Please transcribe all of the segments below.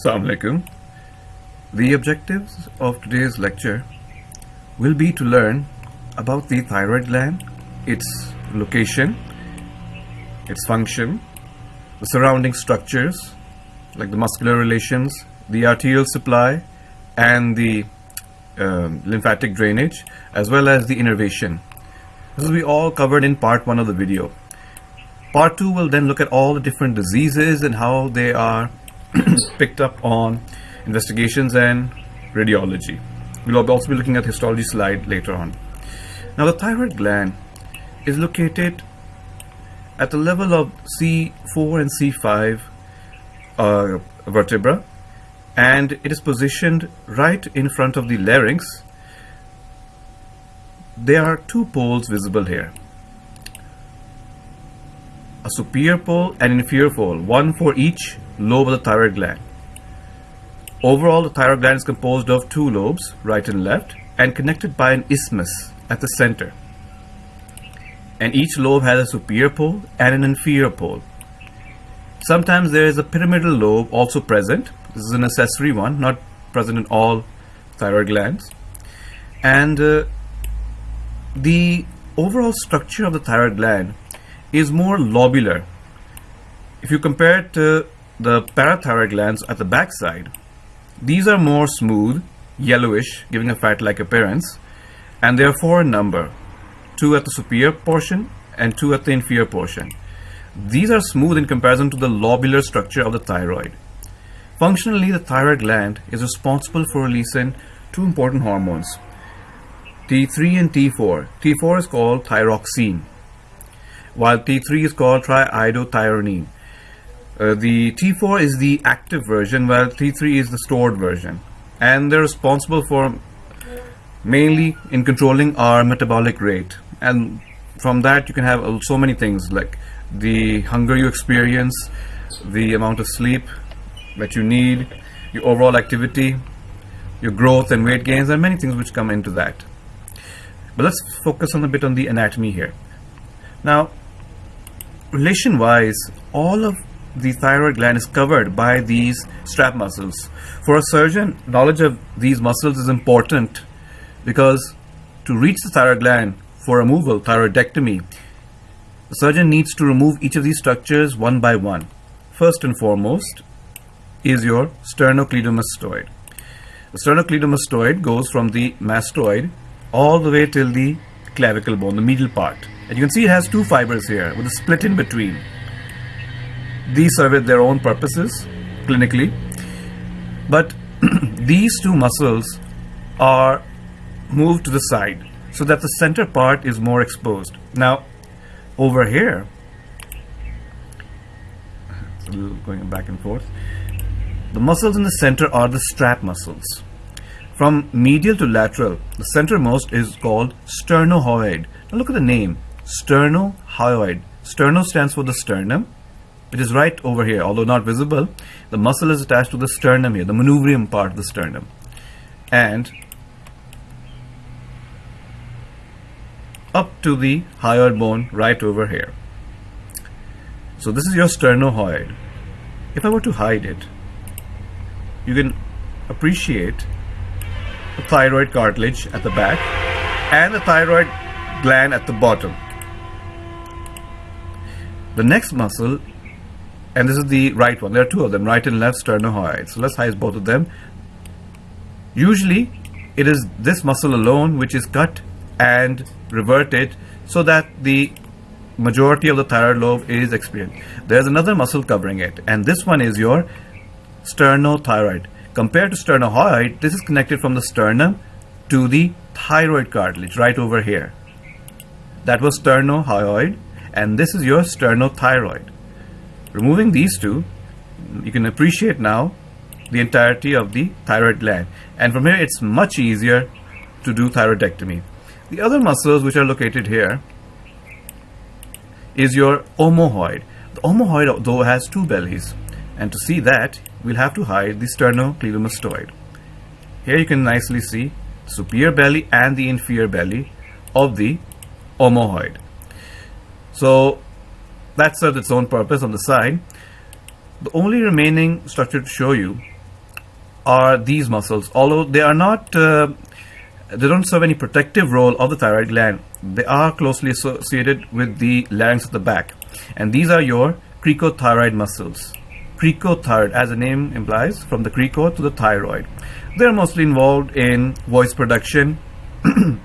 Assalamu alaikum. The objectives of today's lecture will be to learn about the thyroid gland, its location, its function, the surrounding structures like the muscular relations, the arterial supply and the um, lymphatic drainage as well as the innervation. This will be all covered in part 1 of the video. Part 2 will then look at all the different diseases and how they are picked up on investigations and radiology. We'll also be looking at histology slide later on. Now the thyroid gland is located at the level of C4 and C5 uh, vertebra and it is positioned right in front of the larynx. There are two poles visible here. A superior pole and inferior pole, one for each lobe of the thyroid gland. Overall, the thyroid gland is composed of two lobes, right and left, and connected by an isthmus at the center. And each lobe has a superior pole and an inferior pole. Sometimes there is a pyramidal lobe also present. This is an accessory one, not present in all thyroid glands. And uh, the overall structure of the thyroid gland is more lobular. If you compare it to the parathyroid glands at the backside. these are more smooth, yellowish, giving a fat-like appearance, and they are four in number, two at the superior portion and two at the inferior portion. These are smooth in comparison to the lobular structure of the thyroid. Functionally, the thyroid gland is responsible for releasing two important hormones, T3 and T4. T4 is called thyroxine, while T3 is called triiodothyronine. Uh, the T4 is the active version while T3 is the stored version. And they're responsible for mainly in controlling our metabolic rate. And from that you can have so many things like the hunger you experience the amount of sleep that you need your overall activity your growth and weight gains and many things which come into that. But let's focus on a bit on the anatomy here. Now relation wise all of the thyroid gland is covered by these strap muscles. For a surgeon, knowledge of these muscles is important because to reach the thyroid gland for removal, thyroidectomy, the surgeon needs to remove each of these structures one by one. First and foremost is your sternocleidomastoid. The sternocleidomastoid goes from the mastoid all the way till the clavicle bone, the medial part. And you can see it has two fibers here with a split in between. These serve their own purposes clinically, but these two muscles are moved to the side so that the center part is more exposed. Now, over here, going back and forth, the muscles in the center are the strap muscles. From medial to lateral, the centermost is called sternohyoid. Now look at the name, sternohyoid. Sterno stands for the sternum, it is right over here, although not visible. The muscle is attached to the sternum here, the manubrium part of the sternum. And up to the hyoid bone right over here. So this is your sternohyoid. If I were to hide it, you can appreciate the thyroid cartilage at the back and the thyroid gland at the bottom. The next muscle and this is the right one. There are two of them right and left sternohyoid so let's hide both of them. Usually it is this muscle alone which is cut and reverted so that the majority of the thyroid lobe is experienced. There's another muscle covering it and this one is your sternothyroid. Compared to sternohyoid this is connected from the sternum to the thyroid cartilage right over here. That was sternohyoid and this is your sternothyroid Removing these two, you can appreciate now the entirety of the thyroid gland. And from here, it's much easier to do thyroidectomy. The other muscles which are located here is your omohyoid. The omohyoid, though, has two bellies. And to see that, we'll have to hide the sternocleidomastoid. Here you can nicely see superior belly and the inferior belly of the omohyoid. So that serves its own purpose on the side. The only remaining structure to show you are these muscles. Although they are not, uh, they don't serve any protective role of the thyroid gland. They are closely associated with the larynx at the back. And these are your cricothyroid muscles. Cricothyroid, as the name implies, from the crico to the thyroid. They're mostly involved in voice production.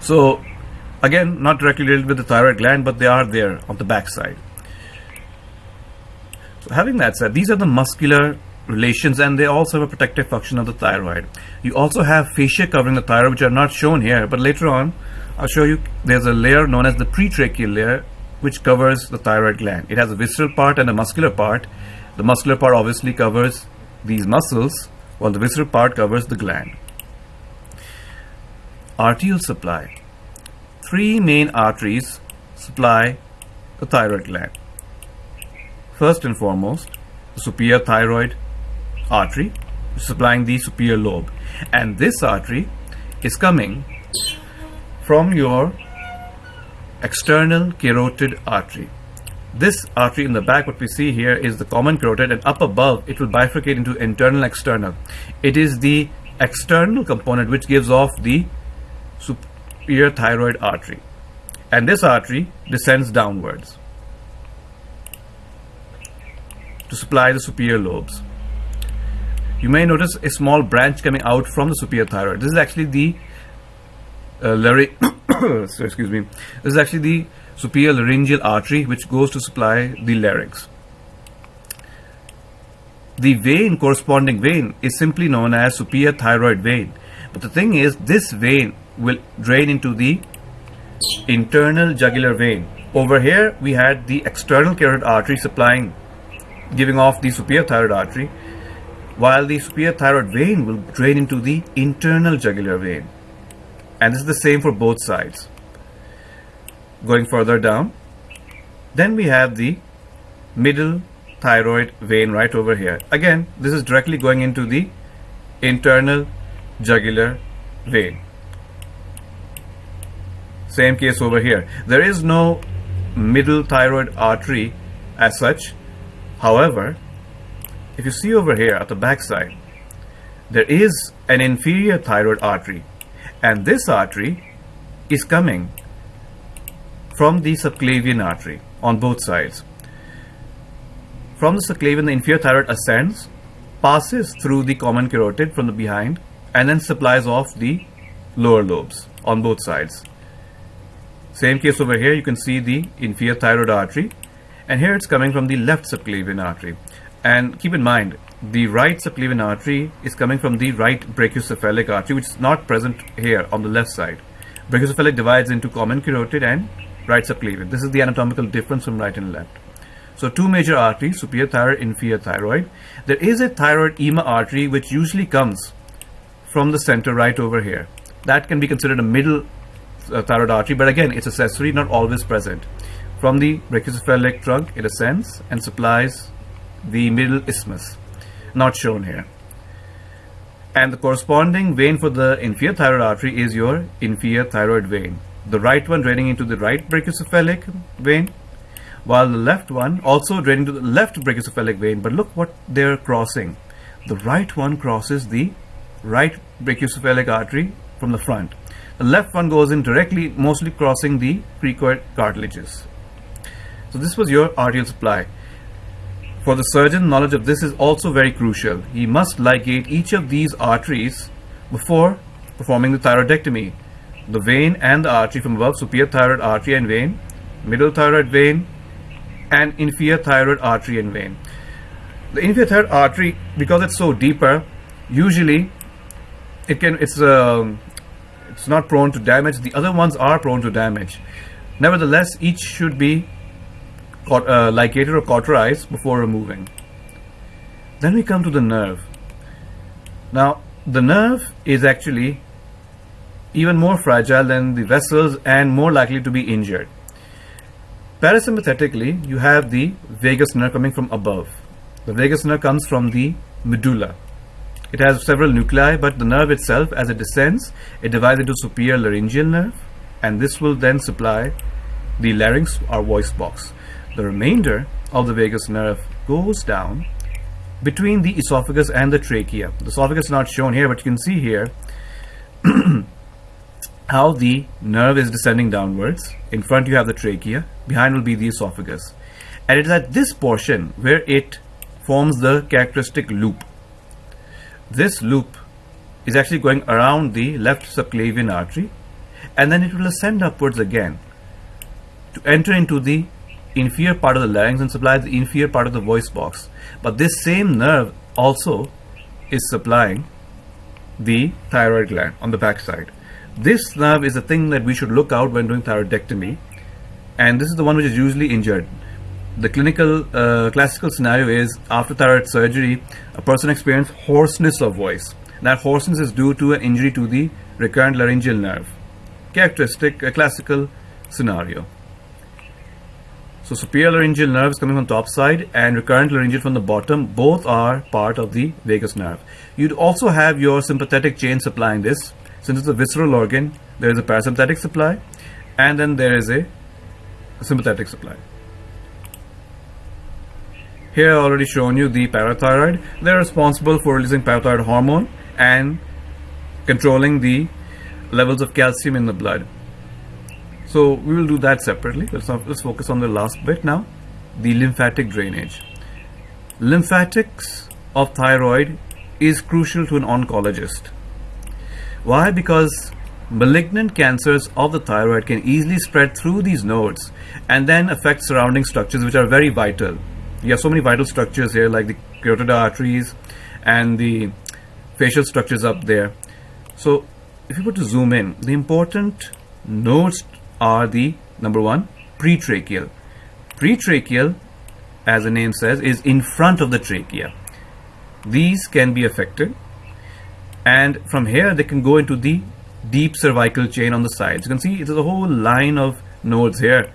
so, again, not directly related with the thyroid gland, but they are there on the back side. So having that said, these are the muscular relations and they also have a protective function of the thyroid. You also have fascia covering the thyroid which are not shown here but later on I'll show you there's a layer known as the pretracheal layer which covers the thyroid gland. It has a visceral part and a muscular part. The muscular part obviously covers these muscles while the visceral part covers the gland. Arterial supply. Three main arteries supply the thyroid gland. First and foremost, the superior thyroid artery supplying the superior lobe and this artery is coming from your external carotid artery. This artery in the back, what we see here is the common carotid and up above it will bifurcate into internal external. It is the external component which gives off the superior thyroid artery and this artery descends downwards to supply the superior lobes. You may notice a small branch coming out from the superior thyroid. This is actually the uh, larynx. so excuse me. This is actually the superior laryngeal artery which goes to supply the larynx. The vein, corresponding vein, is simply known as superior thyroid vein. But the thing is, this vein will drain into the internal jugular vein. Over here, we had the external carotid artery supplying, giving off the superior thyroid artery, while the superior thyroid vein will drain into the internal jugular vein. And this is the same for both sides. Going further down, then we have the middle thyroid vein right over here. Again, this is directly going into the internal jugular vein. Same case over here. There is no middle thyroid artery as such. However, if you see over here at the back side, there is an inferior thyroid artery and this artery is coming from the subclavian artery on both sides. From the subclavian, the inferior thyroid ascends, passes through the common carotid from the behind and then supplies off the lower lobes on both sides. Same case over here, you can see the inferior thyroid artery and here it's coming from the left subclavian artery. And keep in mind, the right subclavian artery is coming from the right brachiocephalic artery, which is not present here on the left side. Brachiocephalic divides into common carotid and right subclavian. This is the anatomical difference from right and left. So two major arteries, superior thyroid, inferior thyroid. There is a thyroid ima artery which usually comes from the center right over here. That can be considered a middle uh, thyroid artery, but again, it's accessory, not always present. From the brachiocephalic trunk, it ascends and supplies the middle isthmus, not shown here. And the corresponding vein for the inferior thyroid artery is your inferior thyroid vein. The right one draining into the right brachiocephalic vein, while the left one also draining to the left brachiocephalic vein. But look what they're crossing. The right one crosses the right brachiocephalic artery from the front. The left one goes in directly, mostly crossing the cricoid cartilages. So this was your arterial supply. For the surgeon, knowledge of this is also very crucial. He must ligate each of these arteries before performing the thyroidectomy. The vein and the artery from above, superior thyroid artery and vein, middle thyroid vein, and inferior thyroid artery and vein. The inferior thyroid artery, because it's so deeper, usually it can it's uh, it's not prone to damage. The other ones are prone to damage. Nevertheless, each should be uh, ligated or cauterized before removing. Then we come to the nerve. Now, the nerve is actually even more fragile than the vessels and more likely to be injured. Parasympathetically, you have the vagus nerve coming from above. The vagus nerve comes from the medulla. It has several nuclei, but the nerve itself, as it descends, it divides into superior laryngeal nerve, and this will then supply the larynx or voice box. The remainder of the vagus nerve goes down between the esophagus and the trachea. The esophagus is not shown here, but you can see here how the nerve is descending downwards. In front you have the trachea, behind will be the esophagus. And it is at this portion where it forms the characteristic loop. This loop is actually going around the left subclavian artery and then it will ascend upwards again to enter into the inferior part of the larynx and supply the inferior part of the voice box. But this same nerve also is supplying the thyroid gland on the back side. This nerve is the thing that we should look out when doing thyroidectomy and this is the one which is usually injured. The clinical uh, classical scenario is after thyroid surgery a person experiences hoarseness of voice. That hoarseness is due to an injury to the recurrent laryngeal nerve. Characteristic, a classical scenario. So superior laryngeal nerve is coming from top side and recurrent laryngeal from the bottom. Both are part of the vagus nerve. You'd also have your sympathetic chain supplying this. Since it's a visceral organ, there is a parasympathetic supply and then there is a, a sympathetic supply. Here I already shown you the parathyroid. They're responsible for releasing parathyroid hormone and controlling the levels of calcium in the blood. So we will do that separately. Let's, not, let's focus on the last bit now, the lymphatic drainage. Lymphatics of thyroid is crucial to an oncologist. Why? Because malignant cancers of the thyroid can easily spread through these nodes and then affect surrounding structures which are very vital. You have so many vital structures here like the carotid arteries and the facial structures up there. So if you were to zoom in, the important nodes are the number one pretracheal. Pretracheal, as the name says, is in front of the trachea. These can be affected, and from here they can go into the deep cervical chain on the sides. You can see it's a whole line of nodes here,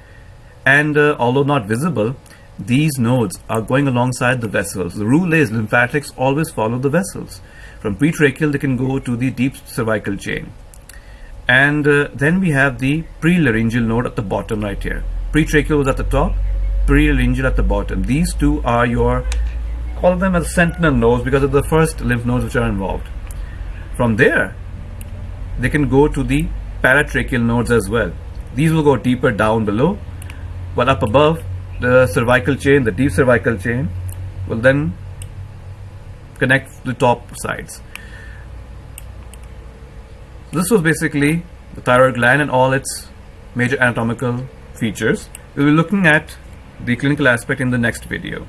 and uh, although not visible, these nodes are going alongside the vessels. The rule is lymphatics always follow the vessels. From pretracheal, they can go to the deep cervical chain. And uh, then we have the prelaryngeal node at the bottom right here. Pretracheal was at the top prelaryngeal at the bottom. These two are your call them as sentinel nodes because of the first lymph nodes which are involved. From there they can go to the paratracheal nodes as well. These will go deeper down below while up above the cervical chain the deep cervical chain will then connect the top sides this was basically the thyroid gland and all its major anatomical features. We'll be looking at the clinical aspect in the next video.